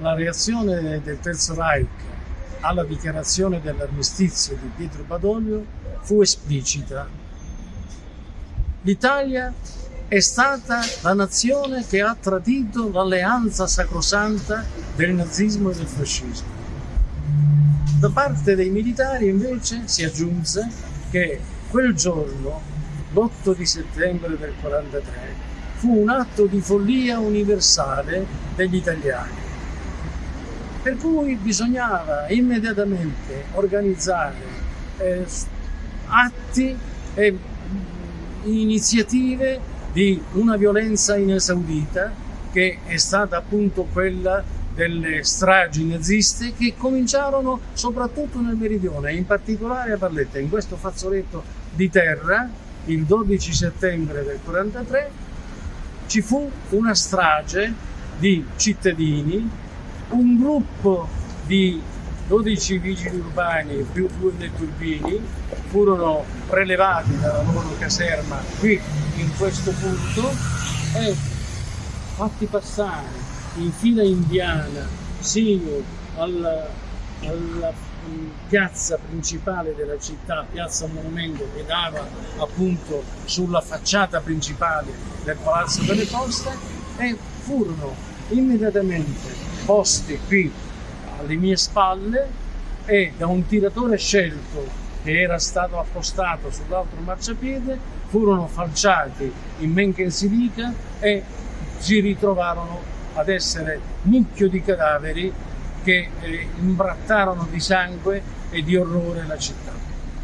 la reazione del Terzo Reich alla dichiarazione dell'armistizio di Pietro Badoglio fu esplicita. L'Italia è stata la nazione che ha tradito l'alleanza sacrosanta del nazismo e del fascismo. Da parte dei militari invece si aggiunse che quel giorno, l'8 di settembre del 1943, fu un atto di follia universale degli italiani per cui bisognava immediatamente organizzare eh, atti e iniziative di una violenza inesaudita che è stata appunto quella delle stragi naziste che cominciarono soprattutto nel meridione, in particolare a Valletta, in questo fazzoletto di terra, il 12 settembre del 43, ci fu una strage di cittadini un gruppo di 12 vigili urbani più due dei turbini furono prelevati dalla loro caserma qui in questo punto e fatti passare in fila indiana sino alla, alla piazza principale della città, piazza Monumento che dava appunto sulla facciata principale del Palazzo delle Poste e furono immediatamente posti qui alle mie spalle e da un tiratore scelto che era stato appostato sull'altro marciapiede furono falciati in men che si dica e si ritrovarono ad essere mucchio di cadaveri che eh, imbrattarono di sangue e di orrore la città.